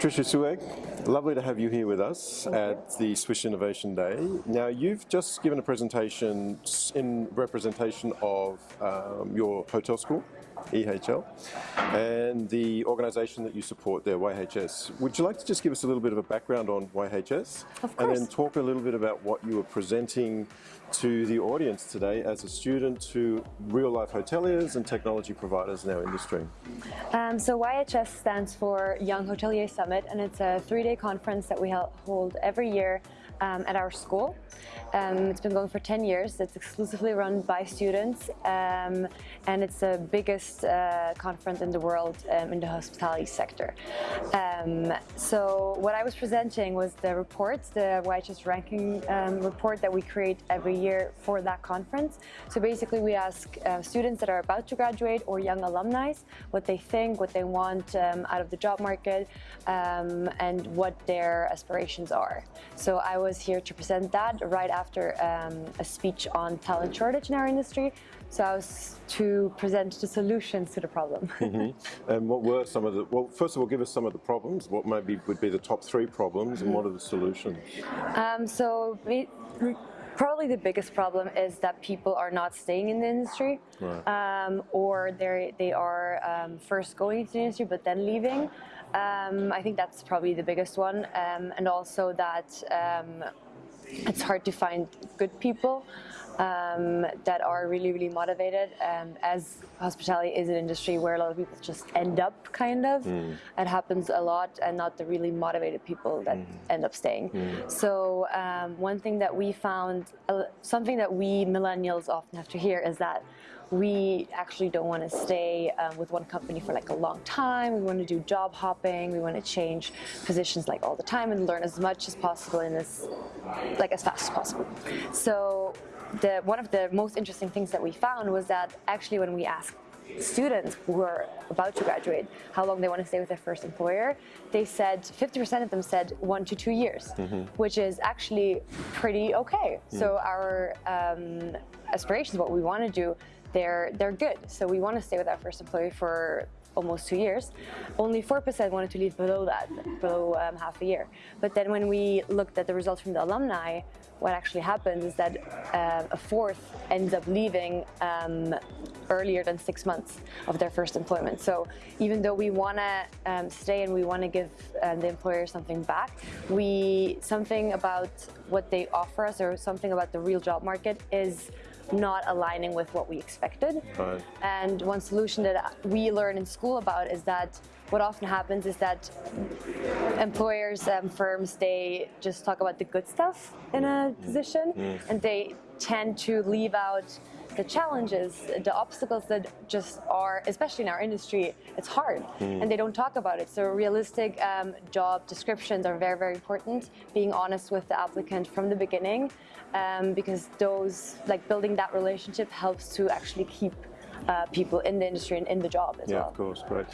Patricia Sueg, lovely to have you here with us at the Swiss Innovation Day. Now you've just given a presentation in representation of um, your hotel school, EHL, and the organisation that you support there, YHS. Would you like to just give us a little bit of a background on YHS? Of course. And then talk a little bit about what you were presenting to the audience today as a student to real-life hoteliers and technology providers in our industry. Um, so YHS stands for Young Hotelier Summit and it's a three-day conference that we hold every year um, at our school. Um, it's been going for 10 years. It's exclusively run by students um, and it's the biggest uh, conference in the world um, in the hospitality sector. Um, so what I was presenting was the report, the YHS ranking um, report that we create every year for that conference. So basically we ask uh, students that are about to graduate or young alumni what they think, what they want um, out of the job market and what their aspirations are. So I was here to present that right after um, a speech on talent shortage in our industry. So I was to present the solutions to the problem. mm -hmm. And what were some of the, well, first of all, give us some of the problems. What maybe would be the top three problems and what are the solutions? Um, so we, probably the biggest problem is that people are not staying in the industry right. um, or they are um, first going into the industry but then leaving. Um, I think that's probably the biggest one um, and also that um, it's hard to find good people um, that are really, really motivated. Um, as hospitality is an industry where a lot of people just end up, kind of. Mm. It happens a lot, and not the really motivated people that mm. end up staying. Mm. So um, one thing that we found, uh, something that we millennials often have to hear is that we actually don't want to stay um, with one company for like a long time. We want to do job hopping. We want to change positions like all the time and learn as much as possible in this, like as fast as possible. So the, one of the most interesting things that we found was that actually when we asked students who are about to graduate how long they want to stay with their first employer, they said 50% of them said one to two years, mm -hmm. which is actually pretty okay. Mm. So our um, aspirations, what we want to do, they're, they're good. So we want to stay with our first employee for almost two years. Only 4% wanted to leave below that, below um, half a year. But then when we looked at the results from the alumni, what actually happens is that uh, a fourth ends up leaving um, earlier than six months of their first employment. So even though we want to um, stay and we want to give um, the employer something back, we something about what they offer us or something about the real job market is not aligning with what we expected. Right. And one solution that we learn in school about is that what often happens is that employers and um, firms, they just talk about the good stuff in a mm. position mm. and they tend to leave out the challenges, the obstacles that just are, especially in our industry, it's hard mm. and they don't talk about it. So realistic um, job descriptions are very, very important. Being honest with the applicant from the beginning um, because those, like building that relationship helps to actually keep uh, people in the industry and in the job as yeah, well. Yeah, of course, great.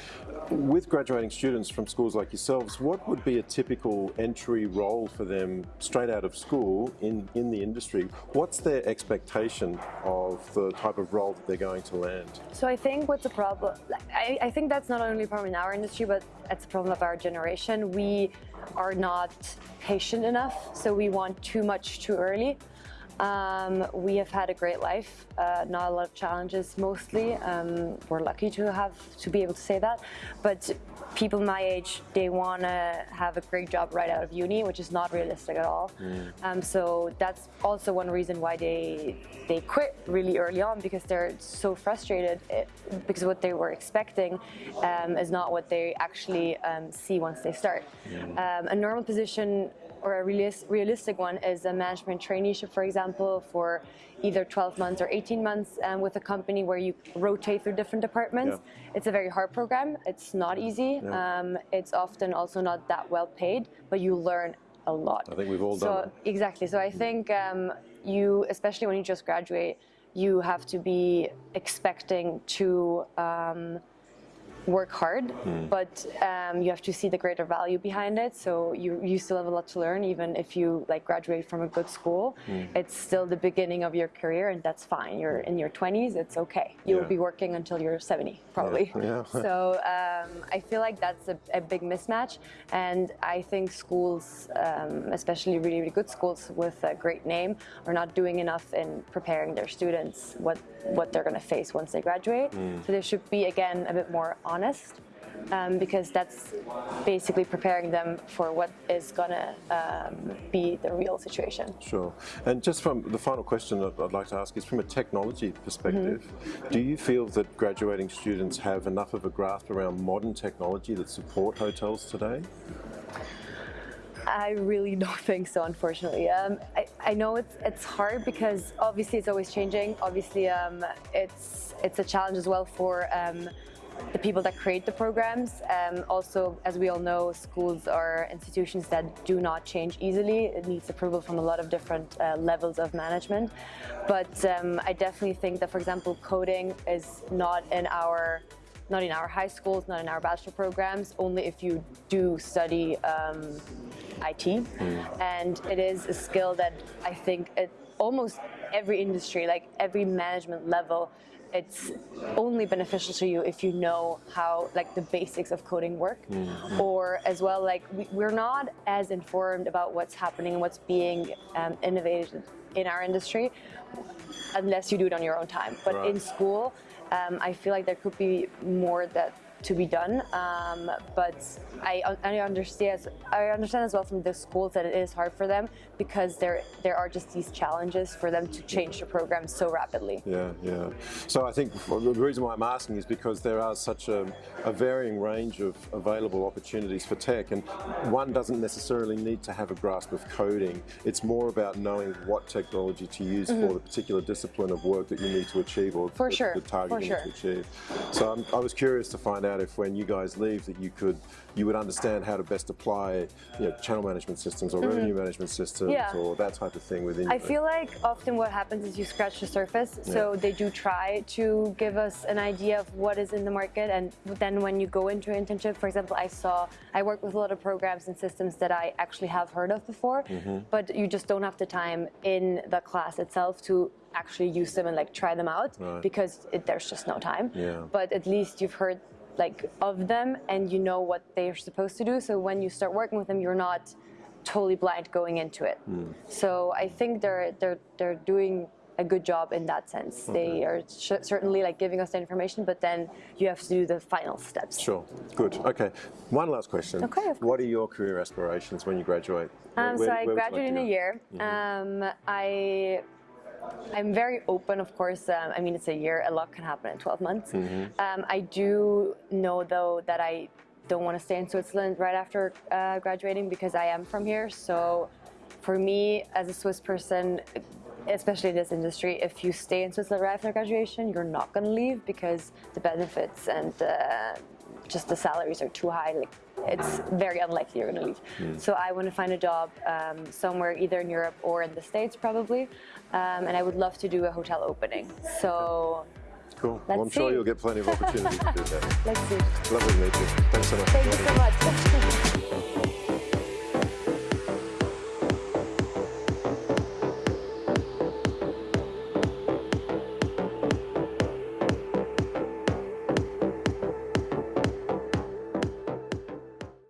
With graduating students from schools like yourselves, what would be a typical entry role for them straight out of school in, in the industry? What's their expectation of the type of role that they're going to land? So I think what's a problem, I, I think that's not only a problem in our industry, but it's a problem of our generation. We are not patient enough, so we want too much too early. Um, we have had a great life, uh, not a lot of challenges mostly. Um, we're lucky to have to be able to say that. But people my age, they want to have a great job right out of uni, which is not realistic at all. Mm. Um, so that's also one reason why they they quit really early on because they're so frustrated it, eh, because what they were expecting um, is not what they actually um, see once they start. Mm. a normal position or a realistic one is a management traineeship, for example, for either 12 months or 18 months um, with a company where you rotate through different departments. Yeah. It's a very hard program. It's not easy. Yeah. Um, it's often also not that well paid, but you learn a lot. I think we've all so, done it. Exactly. So I think um, you, especially when you just graduate, you have to be expecting to um, work hard, but um, you have to see the greater value behind it. So you, you still have a lot to learn, even if you like graduate from a good school. It's still the beginning of your career, and that's fine. You're in your 20s, it's okay. You will Yeah. be working until you're 70, probably. Yeah. so um, I feel like that's a, a big mismatch, and I think schools, um, especially really, really good schools with a great name, are not doing enough in preparing their students what what they're going to face once they graduate. So they should be again a bit more honest. Um, because that's basically preparing them for what is gonna um, be the real situation. Sure. And just from the final question that I'd like to ask is from a technology perspective, Mm-hmm. do you feel that graduating students have enough of a grasp around modern technology that support hotels today? I really don't think so, unfortunately. Um, I, I know it's it's hard because obviously it's always changing. Obviously, um, it's it's a challenge as well for um, the people that create the programs. Um, also, as we all know, schools are institutions that do not change easily. It needs approval from a lot of different uh, levels of management. But um, I definitely think that, for example, coding is not in our not in our high schools, not in our bachelor programs, only if you do study um, IT. And it is a skill that I think at almost every industry, like every management level, it's only beneficial to you if you know how like the basics of coding work. Or as well like we, we're not as informed about what's happening and what's being um, innovated in our industry unless you do it on your own time. But Right. in school um, I feel like there could be more that to be done, um, but I, I understand I understand as well from the schools that it is hard for them because there there are just these challenges for them to change the program so rapidly. Yeah, yeah. So I think the reason why I'm asking is because there are such a, a varying range of available opportunities for tech, and one doesn't necessarily need to have a grasp of coding. It's more about knowing what technology to use for the particular discipline of work that you need to achieve or Mm-hmm. For the, sure, the target for you sure. need to achieve. So I'm, I was curious to find out if when you guys leave that you could you would understand how to best apply you know, channel management systems or revenue management systems. Yeah. or that type of thing within. I feel like often what happens is you scratch the surface. So they do try to give us an idea of what is in the market. And then when you go into an internship, for example, I saw, I work with a lot of programs and systems that I actually have heard of before, Mm-hmm. but you just don't have the time in the class itself to actually use them and like try them out Right. because it, there's just no time. Yeah. But at least you've heard like of them and you know what they're supposed to do. So when you start working with them, you're not totally blind going into it. So I think they're they're they're doing a good job in that sense. They are sh- certainly like giving us the information, but then you have to do the final steps. Sure. Good. Okay. One last question. Okay, What are your career aspirations when you graduate? Um, Where- so I you like in a year. Um, I I'm very open, of course. Um, I mean, it's a year. A lot can happen in 12 months. Um, I do know, though, that I don't want to stay in Switzerland right after uh, graduating because I am from here. So, for me, as a Swiss person, especially in this industry, if you stay in Switzerland right after graduation, you're not going to leave because the benefits and uh, just the salaries are too high. Like it's very unlikely you're going to leave. So I want to find a job um, somewhere either in Europe or in the States probably, um, and I would love to do a hotel opening. So Cool. Well, I'm Let's sure you'll get plenty of opportunities to do that. let's see. Lovely to meet you. Thanks so much. Thank you so much.